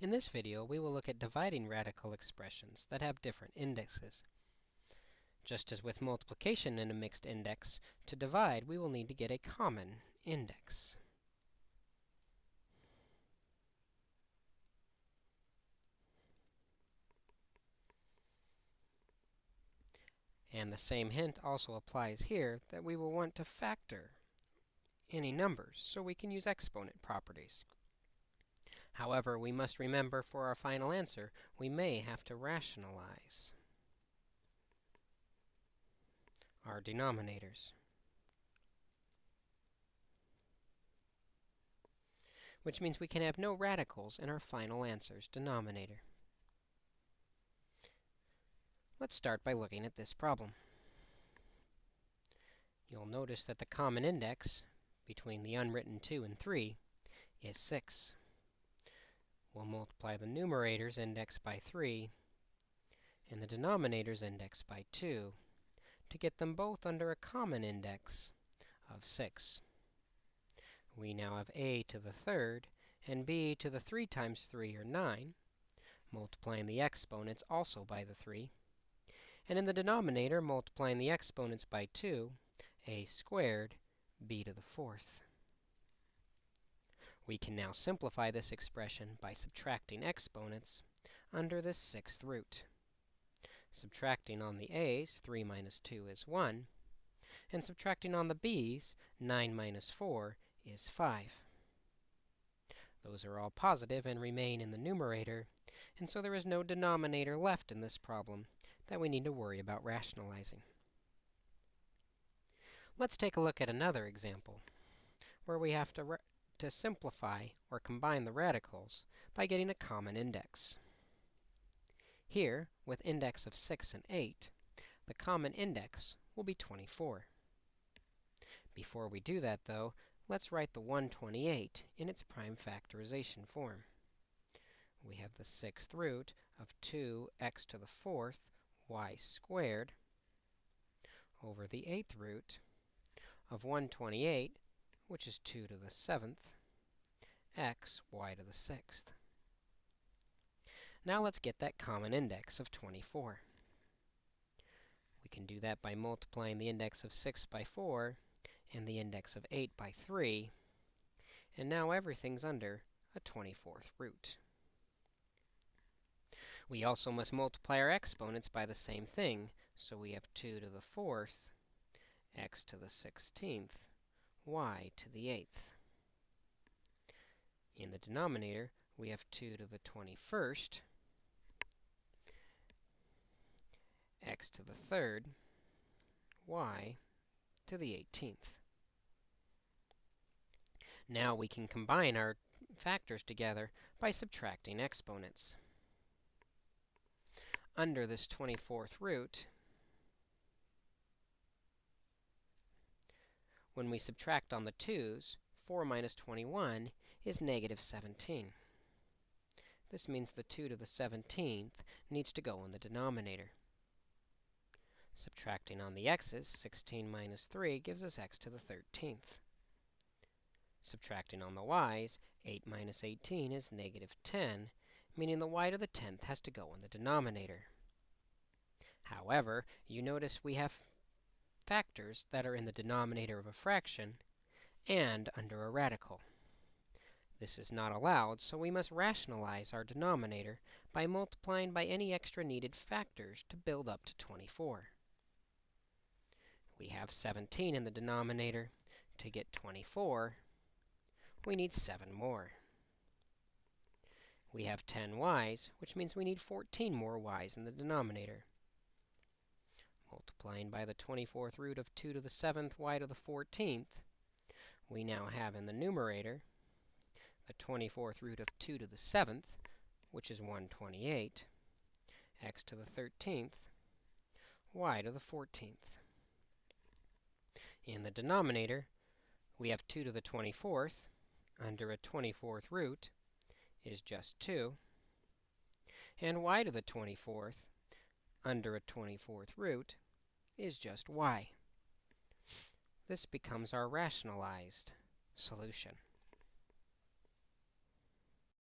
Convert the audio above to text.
In this video, we will look at dividing radical expressions that have different indexes. Just as with multiplication in a mixed index, to divide, we will need to get a common index. And the same hint also applies here that we will want to factor any numbers, so we can use exponent properties. However, we must remember for our final answer, we may have to rationalize our denominators. Which means we can have no radicals in our final answer's denominator. Let's start by looking at this problem. You'll notice that the common index between the unwritten 2 and 3 is 6. We'll multiply the numerator's index by 3 and the denominator's index by 2 to get them both under a common index of 6. We now have a to the third and b to the 3 times 3, or 9, multiplying the exponents also by the 3. And in the denominator, multiplying the exponents by 2, a squared b to the fourth. We can now simplify this expression by subtracting exponents under this sixth root. Subtracting on the a's, 3 minus 2 is 1. And subtracting on the b's, 9 minus 4 is 5. Those are all positive and remain in the numerator, and so there is no denominator left in this problem that we need to worry about rationalizing. Let's take a look at another example where we have to, to simplify or combine the radicals by getting a common index. Here, with index of 6 and 8, the common index will be 24. Before we do that, though, let's write the 128 in its prime factorization form. We have the sixth root of 2x to the fourth y squared over the eighth root of 128, which is 2 to the 7th, x, y to the 6th. Now let's get that common index of 24. We can do that by multiplying the index of 6 by 4 and the index of 8 by 3. And now everything's under a 24th root. We also must multiply our exponents by the same thing. So we have 2 to the 4th x to the 16th, y to the 8th. In the denominator, we have 2 to the 21st, x to the 3rd, y to the 18th. Now we can combine our factors together by subtracting exponents. Under this 24th root, When we subtract on the 2's, 4 minus 21 is negative 17. This means the 2 to the 17th needs to go in the denominator. Subtracting on the x's, 16 minus 3 gives us x to the 13th. Subtracting on the y's, 8 minus 18 is negative 10, meaning the y to the 10th has to go in the denominator. However, you notice we have factors that are in the denominator of a fraction and under a radical. This is not allowed, so we must rationalize our denominator by multiplying by any extra needed factors to build up to 24. We have 17 in the denominator. To get 24, we need 7 more. We have 10 y's, which means we need 14 more y's in the denominator. Multiplying by the 24th root of 2 to the 7th y to the 14th, we now have in the numerator the 24th root of 2 to the 7th, which is 128, x to the 13th, y to the 14th. In the denominator, we have 2 to the 24th under a 24th root is just 2, and y to the 24th under a 24th root is just y. This becomes our rationalized solution.